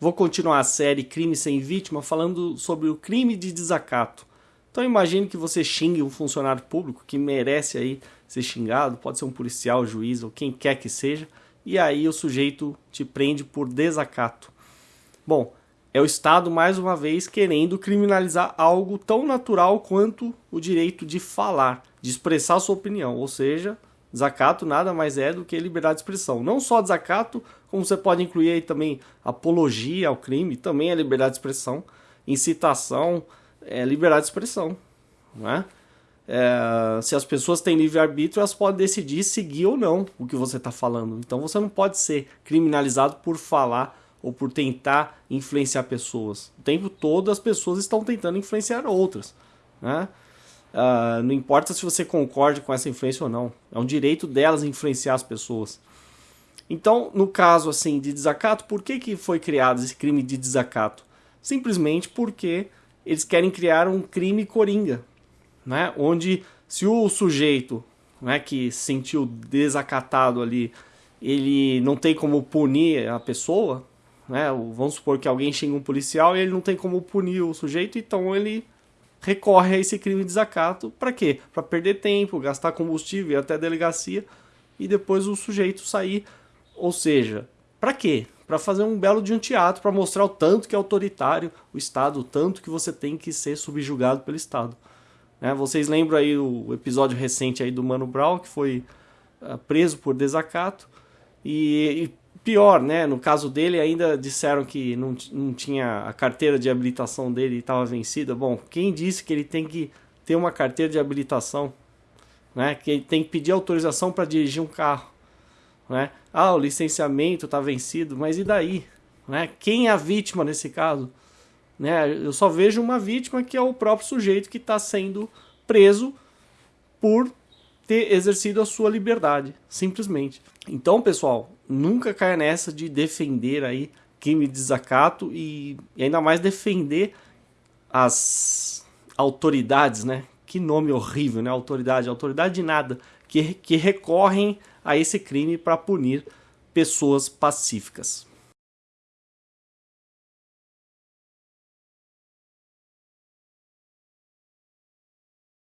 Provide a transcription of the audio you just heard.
Vou continuar a série Crime Sem Vítima falando sobre o crime de desacato. Então imagine que você xingue um funcionário público que merece aí ser xingado, pode ser um policial, juiz ou quem quer que seja, e aí o sujeito te prende por desacato. Bom, é o Estado mais uma vez querendo criminalizar algo tão natural quanto o direito de falar, de expressar sua opinião, ou seja, Desacato nada mais é do que liberdade de expressão. Não só desacato, como você pode incluir aí também apologia ao crime, também é liberdade de expressão. Incitação é liberdade de expressão. Né? É, se as pessoas têm livre-arbítrio, elas podem decidir seguir ou não o que você está falando. Então você não pode ser criminalizado por falar ou por tentar influenciar pessoas. O tempo todo as pessoas estão tentando influenciar outras. Né? Uh, não importa se você concorde com essa influência ou não. É um direito delas influenciar as pessoas. Então, no caso assim de desacato, por que, que foi criado esse crime de desacato? Simplesmente porque eles querem criar um crime coringa, né? onde se o sujeito né, que se sentiu desacatado ali, ele não tem como punir a pessoa, né? vamos supor que alguém xinga um policial e ele não tem como punir o sujeito, então ele recorre a esse crime de desacato para quê? Para perder tempo, gastar combustível, ir até a delegacia e depois o sujeito sair. Ou seja, para quê? Para fazer um belo de um teatro, para mostrar o tanto que é autoritário o Estado, o tanto que você tem que ser subjugado pelo Estado. Né? Vocês lembram aí o episódio recente aí do Mano Brown, que foi uh, preso por desacato, e, e pior, né? No caso dele, ainda disseram que não, não tinha a carteira de habilitação dele estava vencida. Bom, quem disse que ele tem que ter uma carteira de habilitação? Né? Que ele tem que pedir autorização para dirigir um carro. Né? Ah, o licenciamento está vencido, mas e daí? Né? Quem é a vítima nesse caso? Né? Eu só vejo uma vítima que é o próprio sujeito que está sendo preso por ter exercido a sua liberdade, simplesmente. Então, pessoal, nunca caia nessa de defender aí crime de desacato e, e ainda mais defender as autoridades, né? Que nome horrível, né? Autoridade, autoridade de nada, que, que recorrem a esse crime para punir pessoas pacíficas.